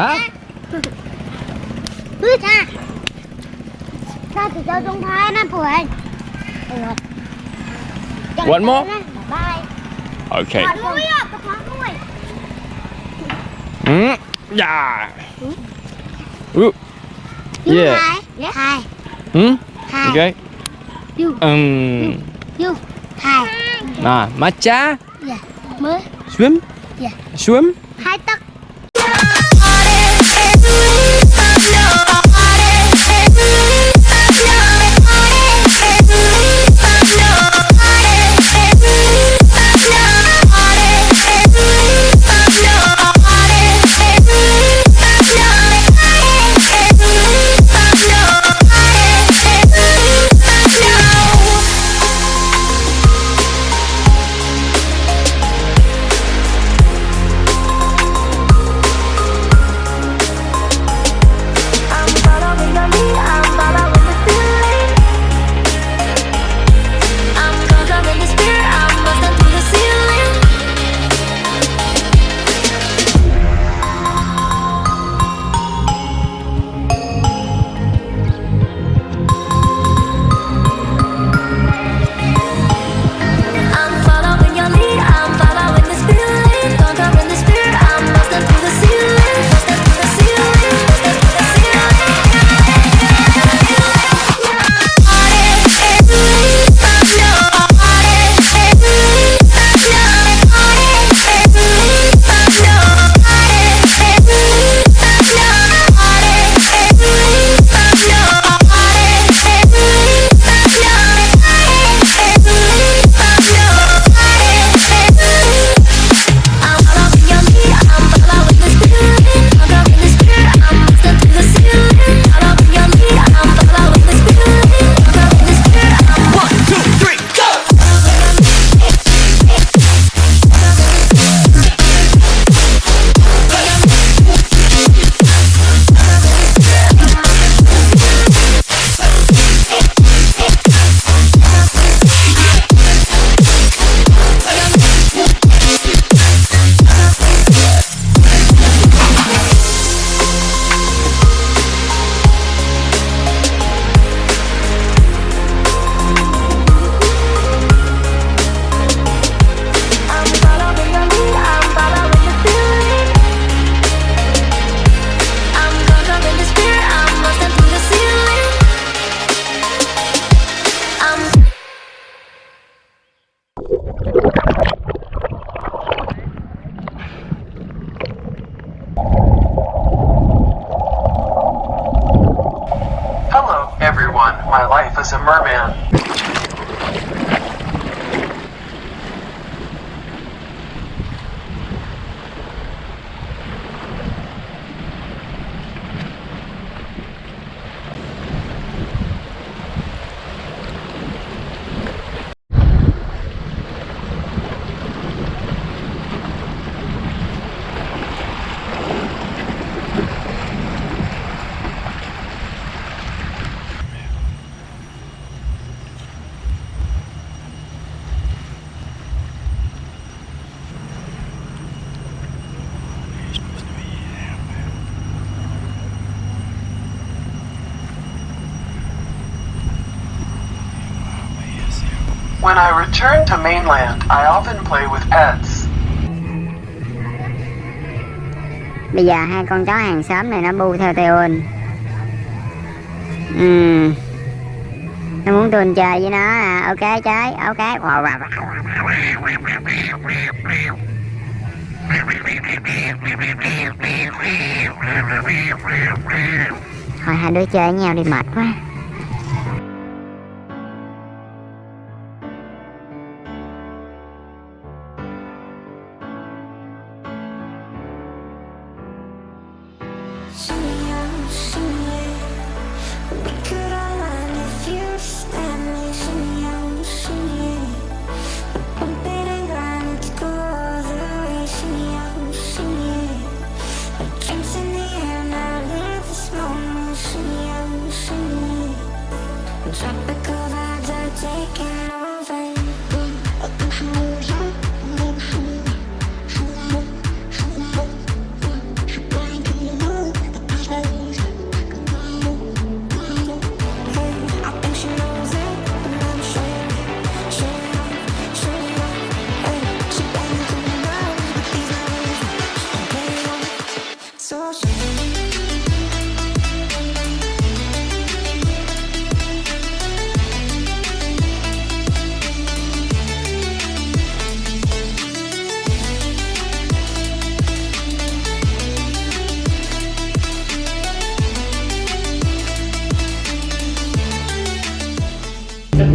hả? Cha, cha sao thì cho chúng thái năm tuổi one more bye. Okay mm. yeah. Ooh. yeah yeah hi hmm ừ. hi. okay you um you hi ah matcha yeah swim. Yeah swim. Hai tắc My life as a merman. When I return to mainland, I often play with pets. Bây giờ hai con chó hàng xóm này nó bu theo Teon Ừ Nó muốn tuần chơi với nó à. Ok chơi Ok. Thôi hai đứa chơi với nhau đi mệt quá. 信仰，信仰。Today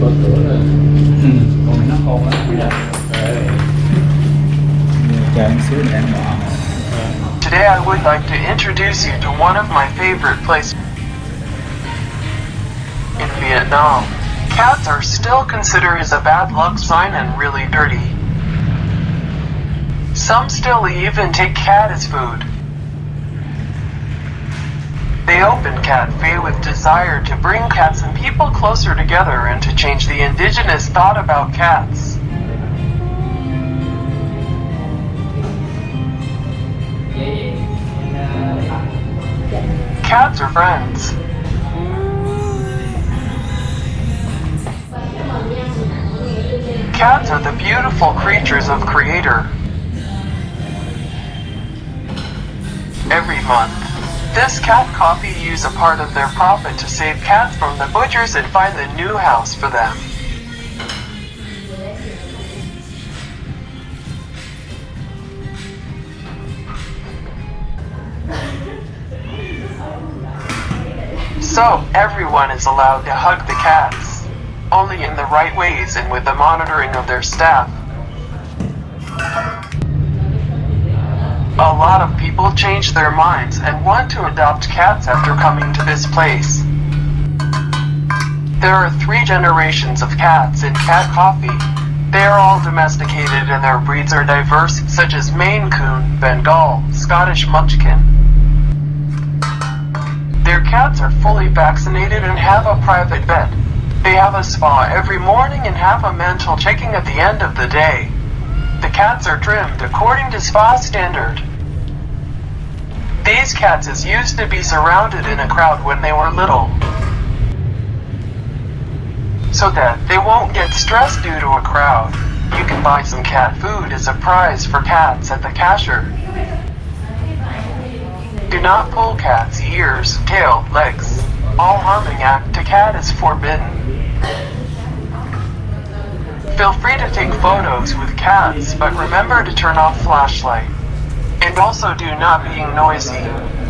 I would like to introduce you to one of my favorite places in Vietnam. Cats are still considered as a bad luck sign and really dirty. Some still even take cat as food. They opened Cafe with desire to bring cats and people closer together and to change the indigenous thought about cats. Cats are friends. Cats are the beautiful creatures of Creator. Every month, this cat coffee use a part of their profit to save cats from the butchers and find a new house for them. So, everyone is allowed to hug the cats, only in the right ways and with the monitoring of their staff. A lot of people change their minds and want to adopt cats after coming to this place. There are three generations of cats in Cat Coffee. They are all domesticated and their breeds are diverse, such as Maine Coon, Bengal, Scottish Munchkin. Their cats are fully vaccinated and have a private vet. They have a spa every morning and have a mental checking at the end of the day. The cats are trimmed according to spa standard. These cats is used to be surrounded in a crowd when they were little. So that they won't get stressed due to a crowd. You can buy some cat food as a prize for cats at the cashier. Do not pull cat's ears, tail, legs. All harming act to cat is forbidden. Feel free to take photos with cats, but remember to turn off flashlight. And also do not being noisy.